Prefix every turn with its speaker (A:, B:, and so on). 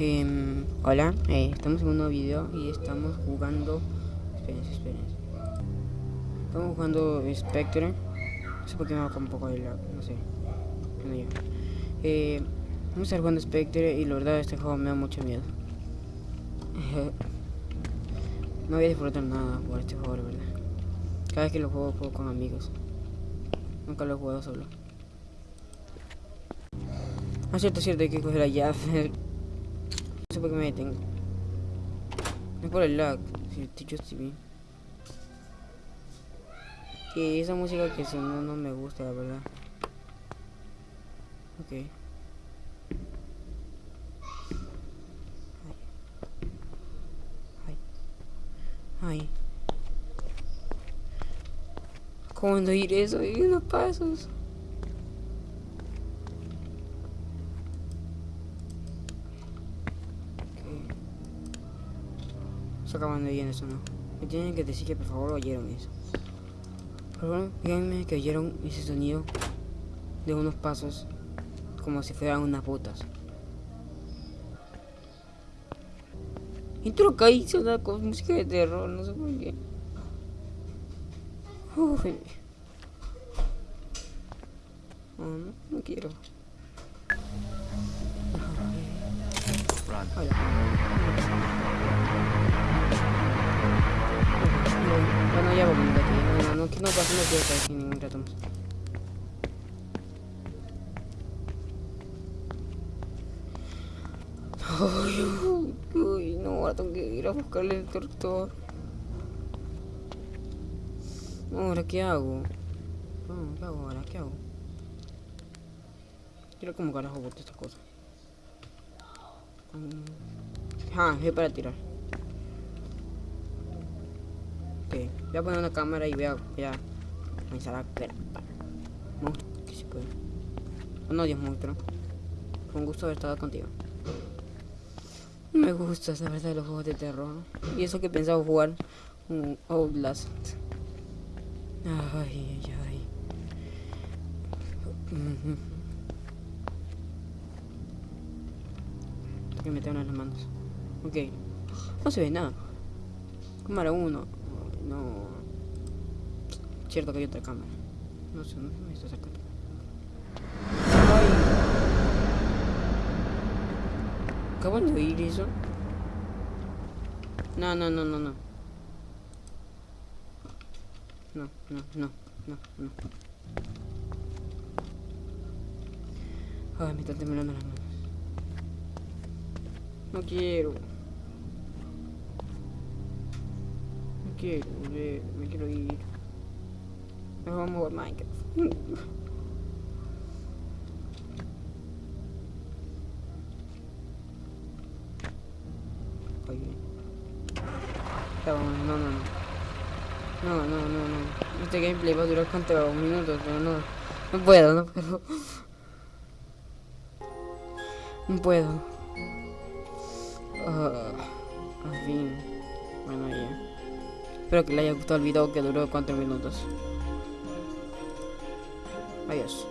A: Em, hola, eh, estamos en un nuevo video y estamos jugando... Espérense, espérense. Estamos jugando Spectre. No sé por qué me va con un poco de lag, no sé. Ya. Eh, vamos a estar jugando Spectre y la verdad este juego me da mucho miedo. no voy a disfrutar nada por este juego, la verdad. Cada vez que lo juego, juego con amigos. Nunca lo he jugado solo. Ah, cierto, cierto, hay que coger la llave. No sé por qué me detengo. No es por el lag. Si yo estoy bien. Que esa música que sonó no me gusta, la verdad. Ok. Ay. ¿Cómo ir eso? Hay unos pasos. Se acaban de bien eso, ¿no? Me tienen que decir que por favor oyeron eso. Por favor, díganme que oyeron ese sonido de unos pasos como si fueran unas botas. Intro caí suena con música de terror, no sé por qué. Uy. Oh, no, no quiero. Hola. No pasa, no quiero estar aquí ningún rato más. Ay, uy, no, ahora tengo que ir a buscarle el doctor. Ahora, ¿qué hago? No, ¿qué hago ahora? ¿Qué hago? Quiero como carajo bote estas cosas. Ah, es para tirar. Voy a poner una cámara y voy a, comenzar a ver. Monstruo, que se puede. No, Dios monstruo. Fue un gusto haber estado contigo. Me gusta verdad de los juegos de terror. Y eso que pensaba jugar un Outlast. Ay, ay, ay. Uh -huh. Tengo que en las manos. Ok. No se ve nada. Cámara 1. No. Cierto que hay otra cámara. No sé, no me está acercando. Ay. ¿Acaban de oír eso? No, no, no, no, no. No, no, no, no, no. Ay, me están temblando las manos. No quiero. Quiero me quiero ir. Me vamos a Minecraft. Oye. No, no, no. No, no, no, no. Este gameplay va a durar cuánto minutos, pero no. No puedo, no puedo. No puedo. Uh, en fin. Bueno, ya. Espero que le haya gustado el video que duró 4 minutos. Adiós.